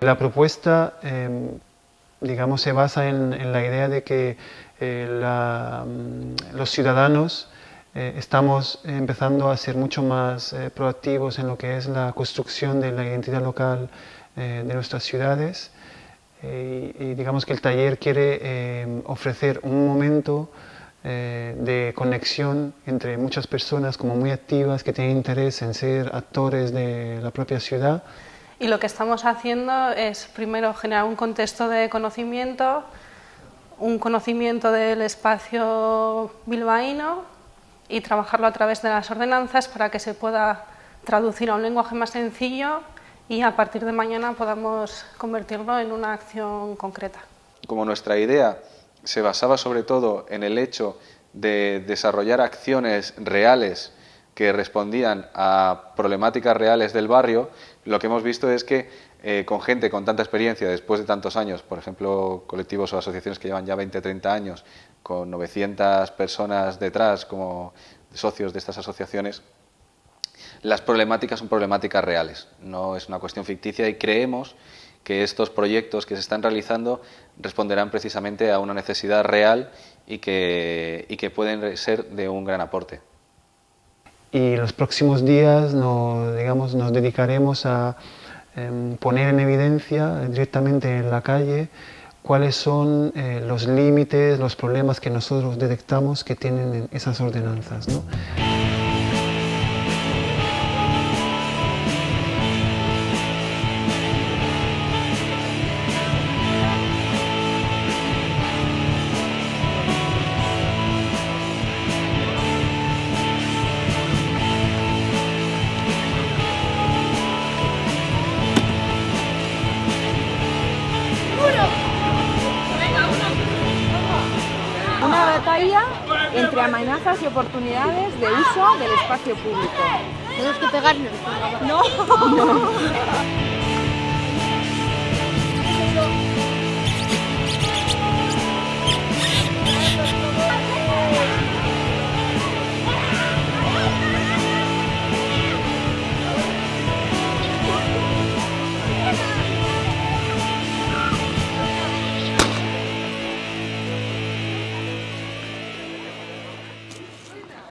La propuesta, eh, digamos, se basa en, en, la idea de que eh, la, mm, los ciudadanos eh, estamos empezando a ser mucho más eh, proactivos en lo que es la construcción de la identidad local eh, de nuestras ciudades. Eh, y, y, digamos que el taller quiere em, ofrecer un momento de conexión entre muchas personas como muy activas que tienen interés en ser actores de la propia ciudad y lo que estamos haciendo es primero generar un contexto de conocimiento, un conocimiento del espacio bilbaíno y trabajarlo a través de las ordenanzas para que se pueda traducir a un lenguaje más sencillo y a partir de mañana podamos convertirlo en una acción concreta. Como nuestra idea se basaba sobre todo en el hecho de desarrollar acciones reales que respondían a problemáticas reales del barrio, lo que hemos visto es que eh, con gente con tanta experiencia, después de tantos años, por ejemplo, colectivos o asociaciones que llevan ya 20, 30 años, con 900 personas detrás como socios de estas asociaciones, las problemáticas son problemáticas reales, no es una cuestión ficticia y creemos que estos proyectos que se están realizando responderán precisamente a una necesidad real y que, y que pueden ser de un gran aporte y los próximos días nos, digamos, nos dedicaremos a em, poner en evidencia directamente en la calle cuáles son eh, los límites, los problemas que nosotros detectamos que tienen esas ordenanzas. ¿no? Entre amenazas y oportunidades de uso del espacio público. Tenemos que pegarnos. No. no.